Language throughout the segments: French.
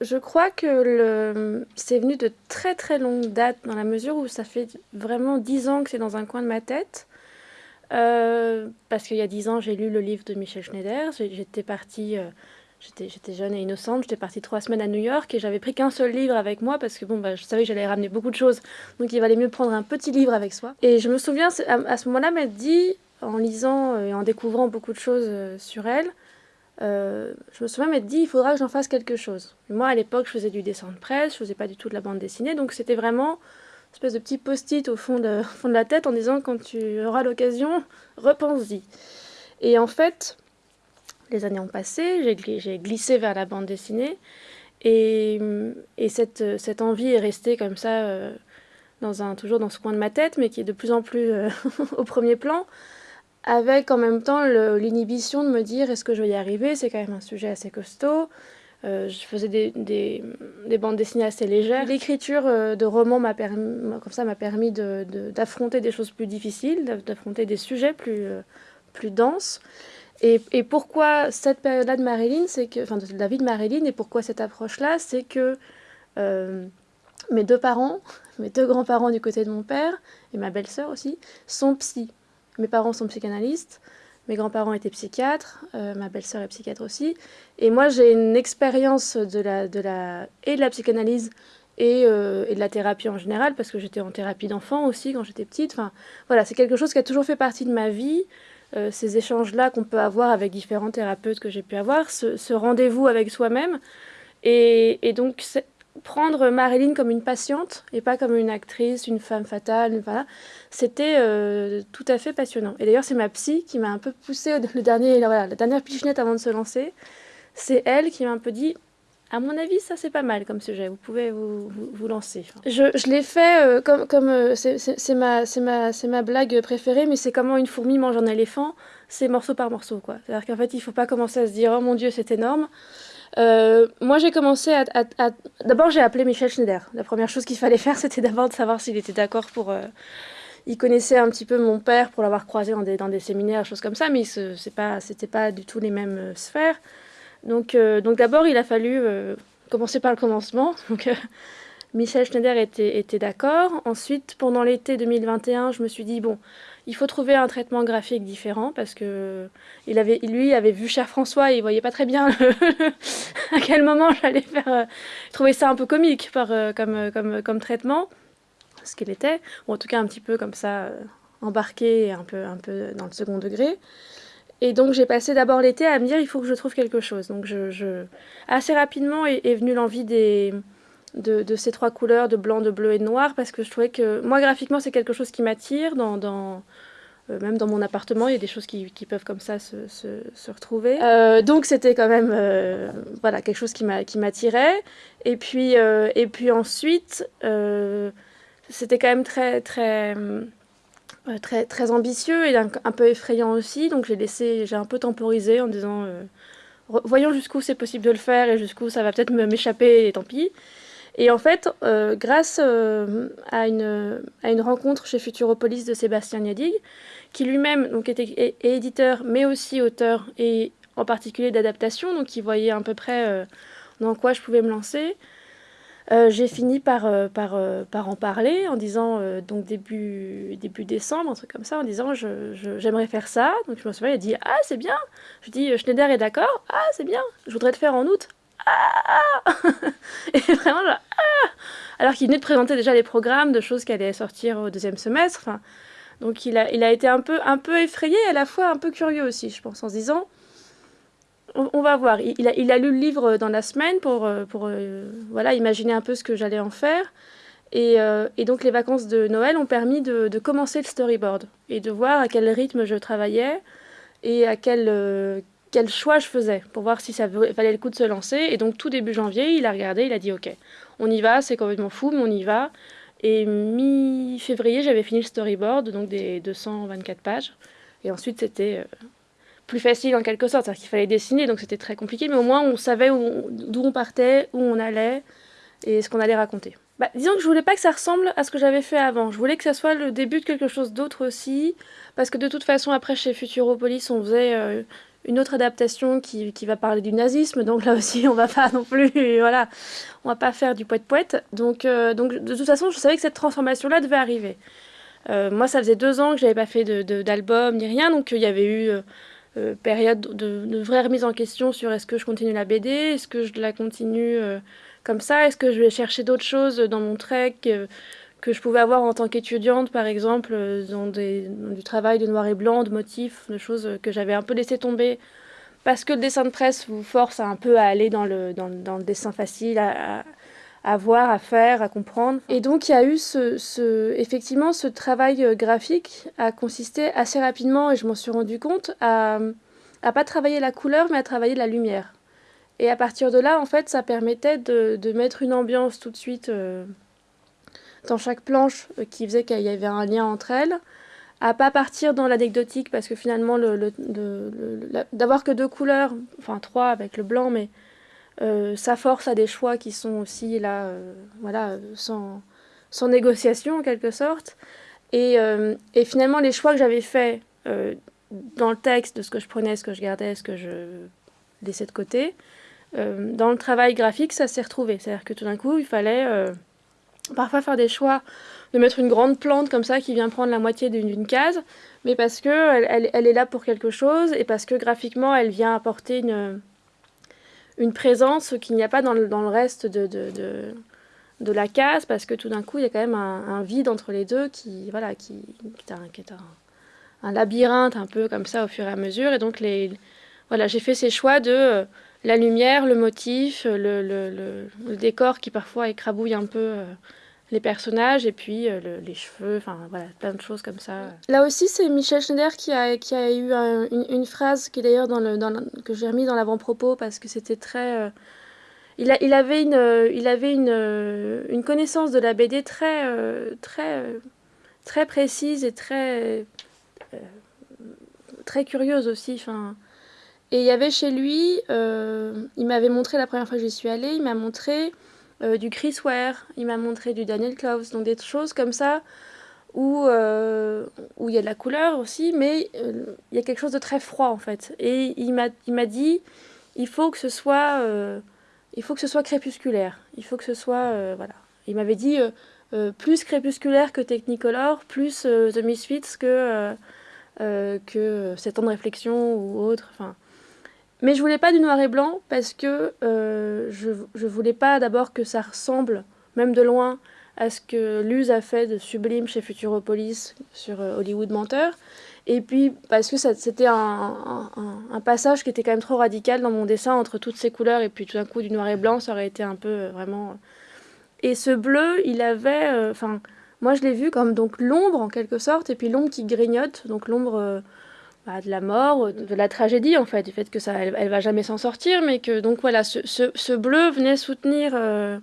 je, crois que c'est venu de très très longue date, dans la mesure où ça fait vraiment dix ans que c'est dans un coin de ma tête. Euh, parce qu'il y a dix ans, j'ai lu le livre de Michel Schneider. J'étais partie, euh, j'étais jeune et innocente, j'étais partie trois semaines à New York et j'avais pris qu'un seul livre avec moi parce que bon, bah, je savais que j'allais ramener beaucoup de choses, donc il valait mieux prendre un petit livre avec soi. Et je me souviens à, ce moment-là m'être dit, en lisant et en découvrant beaucoup de choses euh, sur elle, je me souviens m'être dit, il faudra que j'en fasse quelque chose. moi, à l'époque, je faisais du dessin de presse, je faisais pas du tout de la bande dessinée, donc c'était vraiment espèce de petit post-it au fond de, la tête en disant quand tu auras l'occasion, repense-y. Et en fait, les années ont passé, j'ai glissé vers la bande dessinée et, et cette, envie est restée comme ça, euh, toujours dans ce coin de ma tête, mais qui est de plus en plus euh, au premier plan, avec en même temps l'inhibition de me dire est-ce que je vais y arriver, c'est quand même un sujet assez costaud, euh, je faisais des, des, des, bandes dessinées assez légères. L'écriture euh, de romans m'a permis, comme ça, m'a permis d'affronter de, des choses plus difficiles, d'affronter des sujets plus, euh, plus denses. Et, et, pourquoi cette période-là de Marilyn, c'est que, enfin, de la vie de Marilyn, et pourquoi cette approche-là, c'est que mes deux parents, mes deux grands-parents du côté de mon père, et ma belle-sœur aussi, sont psy. Mes parents sont psychanalystes. Mes grands-parents étaient psychiatres, euh, ma belle-sœur est psychiatre aussi. Et moi, j'ai une expérience de la, et de la psychanalyse et, euh, et de la thérapie en général, parce que j'étais en thérapie d'enfant aussi quand j'étais petite. Enfin, voilà, c'est quelque chose qui a toujours fait partie de ma vie. Euh, ces échanges-là qu'on peut avoir avec différents thérapeutes que j'ai pu avoir, ce, ce rendez-vous avec soi-même. Et, et donc, prendre Marilyn comme une patiente et pas comme une actrice, une femme fatale, voilà, c'était euh, tout à fait passionnant. Et d'ailleurs, c'est ma psy qui m'a un peu poussé le dernier, la, dernière pichenette avant de se lancer. C'est elle qui m'a un peu dit à mon avis, ça c'est pas mal comme sujet, vous pouvez vous, vous, lancer. Je, je l'ai fait euh, comme, comme euh, c'est ma, ma, ma blague préférée, mais c'est comment une fourmi mange un éléphant, c'est morceau par morceau. C'est-à-dire qu'en fait, il faut pas commencer à se dire, oh mon dieu, c'est énorme. Euh, moi, j'ai commencé à... D'abord, j'ai appelé Michel Schneider. La première chose qu'il fallait faire, c'était d'abord de savoir s'il était d'accord pour... Euh, il connaissait un petit peu mon père pour l'avoir croisé dans des, dans des séminaires, choses comme ça, mais ce n'était pas, pas du tout les mêmes euh, sphères. Donc, donc d'abord, il a fallu commencer par le commencement. Donc, Michel Schneider était, était d'accord. Ensuite, pendant l'été 2021, je me suis dit, bon, il faut trouver un traitement graphique différent parce que il avait, lui avait vu Cher François et il voyait pas très bien à quel moment j'allais faire. Euh, trouver ça un peu comique par, euh, comme, euh, comme, comme traitement, ce qu'il était, ou en tout cas un petit peu comme ça, embarqué un peu, un peu dans le second degré. Et donc j'ai passé d'abord l'été à me dire il faut que je trouve quelque chose. Donc je, assez rapidement est venue l'envie des de, ces trois couleurs, de blanc, de bleu et de noir, parce que je trouvais que moi, graphiquement, c'est quelque chose qui m'attire. Dans, dans euh, même dans mon appartement, il y a des choses qui, qui peuvent comme ça se, se, retrouver. Euh, donc, c'était quand même euh, voilà, quelque chose qui m'attirait. Et, puis et puis ensuite, c'était quand même très, très, très, très ambitieux et un, un peu effrayant aussi. Donc, j'ai laissé, j'ai un peu temporisé en disant voyons jusqu'où c'est possible de le faire et jusqu'où ça va peut-être m'échapper et tant pis. Et en fait, euh, grâce euh, à, une, rencontre chez Futuropolis de Sébastien Niadig, qui lui-même était éditeur, mais aussi auteur, et en particulier d'adaptation, donc qui voyait à peu près euh, dans quoi je pouvais me lancer, j'ai fini par, en parler en disant, donc début, début décembre, un truc comme ça, en disant j'aimerais faire ça. Donc je me souviens, il a dit Ah, c'est bien. Je dis Schneider est d'accord. Ah, c'est bien. Je voudrais le faire en août. Ah Et vraiment, ah Alors qu'il venait de présenter déjà les programmes de choses qui allaient sortir au deuxième semestre. Donc il a, été un peu, un peu effrayé à la fois un peu curieux aussi, je pense, en se disant on, va voir. Il, a, lu le livre dans la semaine pour, euh, pour euh, voilà, imaginer un peu ce que j'allais en faire. Et, euh, et, donc les vacances de Noël ont permis de, commencer le storyboard et de voir à quel rythme je travaillais et à quel, quel choix je faisais pour voir si ça valait le coup de se lancer. Et donc tout début janvier, il a regardé, il a dit ok, on y va, c'est complètement fou, mais on y va. Et mi-février, j'avais fini le storyboard, donc des 224 pages. Et ensuite, c'était euh, plus facile en quelque sorte, c'est-à-dire qu'il fallait dessiner, donc c'était très compliqué, mais au moins on savait d'où on, partait, où on allait et ce qu'on allait raconter. Bah, disons que je voulais pas que ça ressemble à ce que j'avais fait avant. Je voulais que ça soit le début de quelque chose d'autre aussi, parce que de toute façon, après chez Futuropolis, on faisait euh, une autre adaptation qui, qui, va parler du nazisme, donc là aussi on va pas non plus, voilà, on va pas faire du poète poète. Donc, euh, donc de toute façon, je savais que cette transformation-là devait arriver. Euh, moi, ça faisait deux ans que j'avais pas fait d'album de, ni rien, donc il y avait eu euh, période de, de, vraie remise en question sur est-ce que je continue la BD, est-ce que je la continue comme ça, est-ce que je vais chercher d'autres choses dans mon trek que je pouvais avoir en tant qu'étudiante, par exemple, euh, dans, des, du travail de noir et blanc, de motifs, de choses que j'avais un peu laissé tomber parce que le dessin de presse vous force un peu à aller dans le, dessin facile, à, voir, à faire, à comprendre. Et donc il y a eu ce, ce, effectivement ce travail euh, graphique a consisté assez rapidement, et je m'en suis rendu compte, à, à pas travailler la couleur, mais à travailler la lumière. Et à partir de là, en fait, ça permettait de, de mettre une ambiance tout de suite. Euh, dans chaque planche euh, qui faisait qu'il y avait un lien entre elles, à pas partir dans l'anecdotique parce que finalement le, d'avoir que deux couleurs, enfin trois avec le blanc, mais euh, ça force à des choix qui sont aussi là, euh, voilà, sans, négociation en quelque sorte. Et, et finalement les choix que j'avais faits dans le texte de ce que je prenais, ce que je gardais, ce que je laissais de côté, dans le travail graphique, ça s'est retrouvé. C'est-à-dire que tout d'un coup, il fallait parfois faire des choix de mettre une grande plante comme ça qui vient prendre la moitié d'une case, mais parce que elle, elle, est là pour quelque chose et parce que graphiquement elle vient apporter une, une présence qu'il n'y a pas dans le, dans le reste de, de, de, la case, parce que tout d'un coup il y a quand même un, vide entre les deux qui, voilà, qui, qui est, un, qui est un, labyrinthe un peu comme ça au fur et à mesure, et donc les, voilà, j'ai fait ces choix de la lumière, le motif, le, le, décor qui parfois écrabouille un peu euh, les personnages et puis euh, les cheveux, enfin voilà, plein de choses comme ça. Là aussi, c'est Michel Schneider qui a, eu une, phrase qui d'ailleurs que j'ai remis dans l'avant-propos parce que c'était très... Euh, il, avait, une, connaissance de la BD très, précise et très, curieuse aussi. Et il y avait chez lui, euh, il m'avait montré la première fois que j'y suis allée, il m'a montré euh, du Chris Ware, il m'a montré du Daniel Klaus, donc des choses comme ça où, euh, où il y a de la couleur aussi, mais il y a quelque chose de très froid en fait. Et il m'a dit, il faut que ce soit, il faut que ce soit crépusculaire, il faut que ce soit, voilà. Il m'avait dit plus crépusculaire que Technicolor, plus The Misfits que, que 7 ans de réflexion ou autre, enfin... Mais je voulais pas du noir et blanc parce que euh, je, je voulais pas d'abord que ça ressemble, même de loin, à ce que Luz a fait de sublime chez Futuropolis sur euh, Hollywood Menteur. Et puis parce que c'était un, un, passage qui était quand même trop radical dans mon dessin entre toutes ces couleurs et puis tout d'un coup du noir et blanc, ça aurait été un peu euh, vraiment. Et ce bleu, il avait. Enfin, moi je l'ai vu comme donc l'ombre en quelque sorte, et puis l'ombre qui grignote, donc l'ombre bah, de la mort, de la tragédie en fait, du fait que ça, elle, elle va jamais s'en sortir, mais que donc voilà, ce, ce, bleu venait soutenir euh,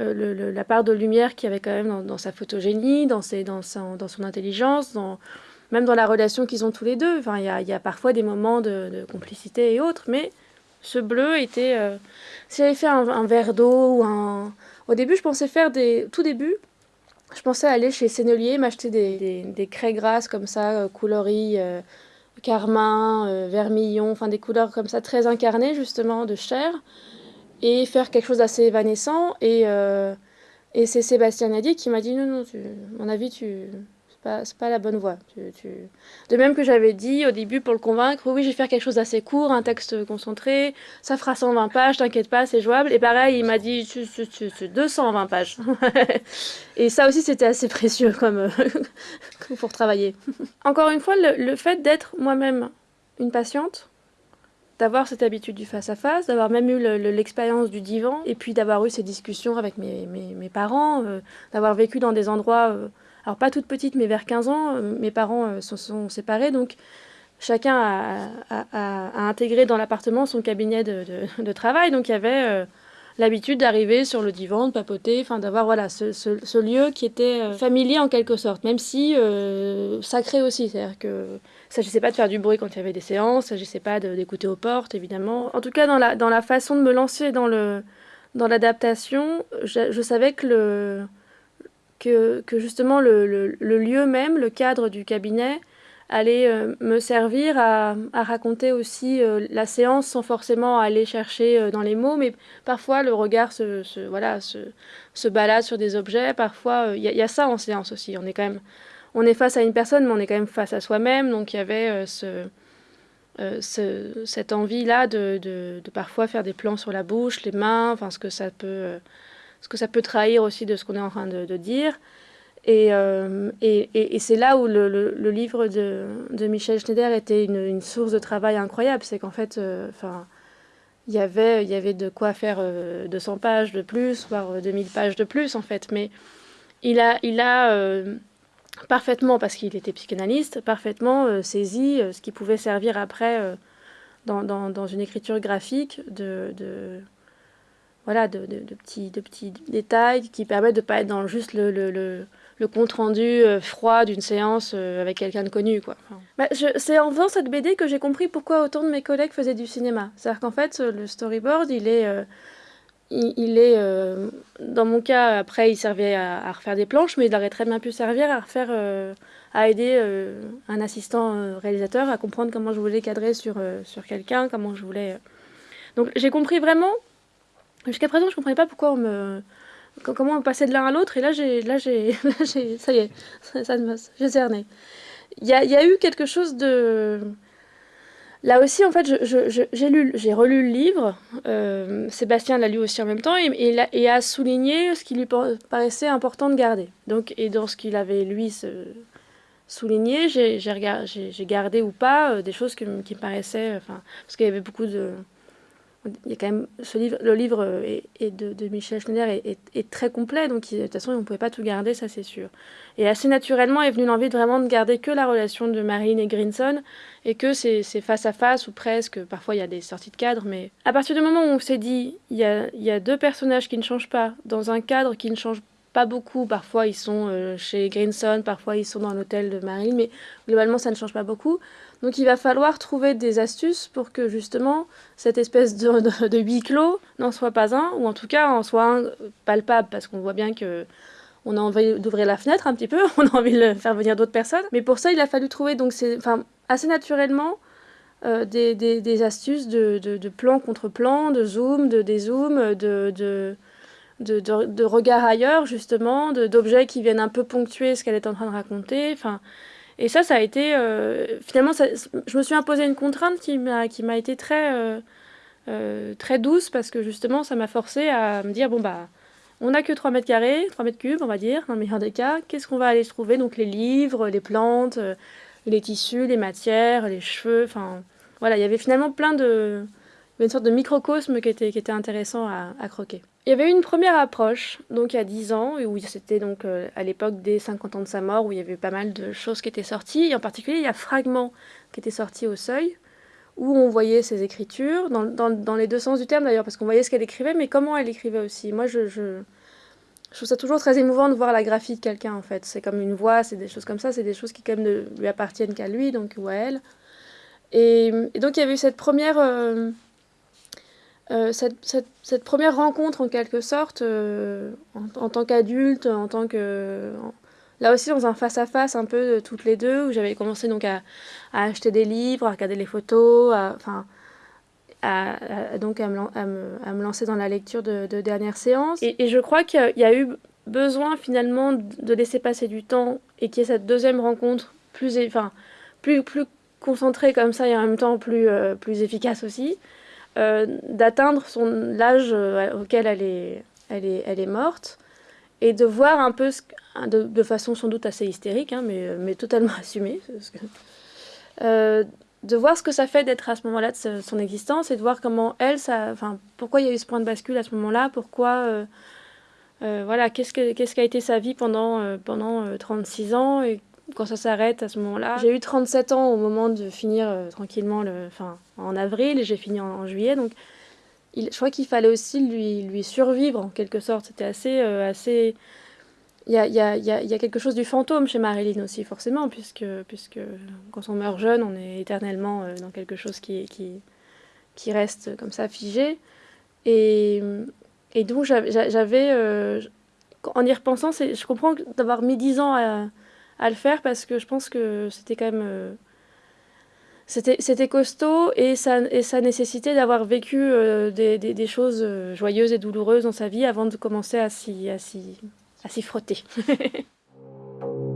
euh, le, le, la part de lumière qu'il y avait quand même dans, sa photogénie, dans, ses, dans, sa, dans son intelligence, dans, même dans la relation qu'ils ont tous les deux. Enfin, il y a, y a, parfois des moments de, complicité et autres, mais ce bleu était. Euh, si j'avais fait un, verre d'eau ou un. Au début, je pensais faire des. Tout début, je pensais aller chez Sennelier, m'acheter des, des, des, craies grasses comme ça, coloris carmin, euh, vermillon, enfin des couleurs comme ça très incarnées justement de chair et faire quelque chose d'assez évanescent. Et, euh, et c'est Sébastien Nadi qui m'a dit non non tu, à mon avis tu pas, pas la bonne voie. Tu, tu... De même que j'avais dit au début pour le convaincre, oui, je vais faire quelque chose d'assez court, un texte concentré, ça fera 120 pages, t'inquiète pas, c'est jouable. Et pareil, il m'a dit, c'est 220 pages. et ça aussi, c'était assez précieux comme pour travailler. Encore une fois, le, fait d'être moi-même une patiente, d'avoir cette habitude du face-à-face, d'avoir même eu l'expérience du divan, et puis d'avoir eu ces discussions avec mes parents, euh, d'avoir vécu dans des endroits... Euh, alors pas toute petite, mais vers 15 ans, euh, mes parents euh, se sont séparés, donc chacun a, intégré dans l'appartement son cabinet de, travail, donc il y avait euh, l'habitude d'arriver sur le divan, de papoter, enfin d'avoir voilà ce, lieu qui était familier en quelque sorte, même si sacré aussi, c'est-à-dire que s'agissait pas de faire du bruit quand il y avait des séances, s'agissait pas d'écouter aux portes évidemment. En tout cas dans la, dans la façon de me lancer dans le dans l'adaptation, je savais que le que, que justement le, le, lieu même, le cadre du cabinet, allait me servir à, raconter aussi la séance sans forcément aller chercher dans les mots, mais parfois le regard se, voilà, se, balade sur des objets, parfois il y, a ça en séance aussi, on est quand même, on est face à une personne, mais on est quand même face à soi-même, donc il y avait ce euh, cette envie-là de, de, parfois faire des plans sur la bouche, les mains, enfin ce que ça peut, euh, ce que ça peut trahir aussi de ce qu'on est en train de, dire. Euh, et, et, et, c'est là où le, le, livre de, de, Michel Schneider était une, source de travail incroyable. C'est qu'en fait, il y avait, il y avait de quoi faire 200 pages de plus, voire 2000 pages de plus, en fait. Mais il a, il a parfaitement, parce qu'il était psychanalyste, parfaitement euh, saisi euh, ce qui pouvait servir après euh, dans, dans, dans, une écriture graphique de, de voilà, de, de, petits, de petits détails qui permettent de ne pas être dans juste le, le, le, compte-rendu froid d'une séance avec quelqu'un de connu. Quoi. Bah, c'est en faisant cette BD que j'ai compris pourquoi autant de mes collègues faisaient du cinéma. C'est-à-dire qu'en fait, le storyboard, il est il, euh, dans mon cas, après, il servait à, refaire des planches, mais il aurait très bien pu servir à refaire, euh, à aider euh, un assistant réalisateur à comprendre comment je voulais cadrer sur, sur quelqu'un, comment je voulais. Donc j'ai compris vraiment. Jusqu'à présent, je ne comprenais pas pourquoi on me, comment on passait de l'un à l'autre, et là, j'ai, là, j'ai, ça y est, ça, ça j'ai cerné. Il y a, eu quelque chose de Là aussi, en fait, j'ai lu, j'ai relu le livre. Euh, Sébastien l'a lu aussi en même temps et, a, souligné ce qui lui paraissait important de garder. Donc, et dans ce qu'il avait lui souligné, j'ai gardé ou pas euh, des choses qui me paraissaient, parce qu'il y avait beaucoup de, il y a quand même ce livre, le livre est, de, Michel Schneider est, très complet, donc de toute façon on ne pouvait pas tout garder, ça c'est sûr. Et assez naturellement est venue l'envie de vraiment de garder que la relation de Marine et Grinson, et que c'est face à face ou presque, parfois il y a des sorties de cadre, mais à partir du moment où on s'est dit il y, a, il y a deux personnages qui ne changent pas, dans un cadre qui ne change pas beaucoup, parfois ils sont euh, chez Grinson, parfois ils sont dans l'hôtel de Marine, mais globalement ça ne change pas beaucoup. Donc il va falloir trouver des astuces pour que justement cette espèce de, huis clos n'en soit pas un, ou en tout cas en soit un palpable, parce qu'on voit bien que on a envie d'ouvrir la fenêtre un petit peu, on a envie de faire venir d'autres personnes. Mais pour ça, il a fallu trouver donc enfin, assez naturellement euh, des, des, des, astuces de, de, de, plan contre plan, de zoom, de dézoom, de, de, de, de, regard ailleurs justement, d'objets qui viennent un peu ponctuer ce qu'elle est en train de raconter. Enfin, et ça, ça a été. Euh, finalement, je me suis imposé une contrainte qui m'a été très, euh, euh, très douce parce que justement, ça m'a forcé à me dire bon, bah, on n'a que 3 mètres carrés, 3 mètres cubes, on va dire, dans le meilleur des cas. Qu'est-ce qu'on va aller trouver? Donc, les livres, les plantes, les tissus, les matières, les cheveux. Enfin, voilà, il y avait finalement plein de. une sorte de microcosme qui était, qui était intéressant à croquer. Il y avait eu une première approche, donc il y a 10 ans, où c'était donc euh, à l'époque des 50 ans de sa mort, où il y avait pas mal de choses qui étaient sorties. Et en particulier, il y a Fragments qui était sorti au seuil, où on voyait ses écritures, dans, dans, les deux sens du terme d'ailleurs, parce qu'on voyait ce qu'elle écrivait, mais comment elle écrivait aussi. Moi, je, je, je, trouve ça toujours très émouvant de voir la graphie de quelqu'un, en fait. C'est comme une voix, c'est des choses comme ça, c'est des choses qui quand même ne lui appartiennent qu'à lui, donc ou à elle. Et, donc il y avait eu cette première... Euh, euh, cette, première rencontre en quelque sorte, euh, en, tant qu'adulte, en tant que... là aussi dans un face-à-face un peu toutes les deux, où j'avais commencé donc à, acheter des livres, à regarder les photos, à, enfin, à, donc à me, me, à me, lancer dans la lecture de, de dernières séances. Et, et je crois qu'il y, a eu besoin finalement de laisser passer du temps et qu'il y ait cette deuxième rencontre plus, enfin, plus, plus concentrée comme ça et en même temps plus, euh, plus efficace aussi. Euh, d'atteindre son l'âge euh, auquel elle est, elle, est, elle est morte et de voir un peu, ce, de, de, façon sans doute assez hystérique, hein, mais, mais totalement assumée, euh, de voir ce que ça fait d'être à ce moment-là de son existence et de voir comment elle, ça, enfin, pourquoi il y a eu ce point de bascule à ce moment-là, pourquoi, voilà, qu'est-ce qu'a qu'a été sa vie pendant, pendant 36 ans et quand ça s'arrête à ce moment-là. J'ai eu 37 ans au moment de finir euh, tranquillement le, en avril et j'ai fini en, juillet. Donc je crois qu'il fallait aussi lui, lui survivre en quelque sorte. C'était assez... Euh, assez... Il y a, y, a, y a, quelque chose du fantôme chez Marilyn aussi, forcément, puisque, puisque quand on meurt jeune, on est éternellement euh, dans quelque chose qui, qui, qui reste comme ça figé. Et, et donc j'avais... en y repensant, je comprends d'avoir mis 10 ans à à le faire parce que je pense que c'était quand même c'était costaud et ça, et ça nécessitait d'avoir vécu des, des, des, choses joyeuses et douloureuses dans sa vie avant de commencer à s'y frotter.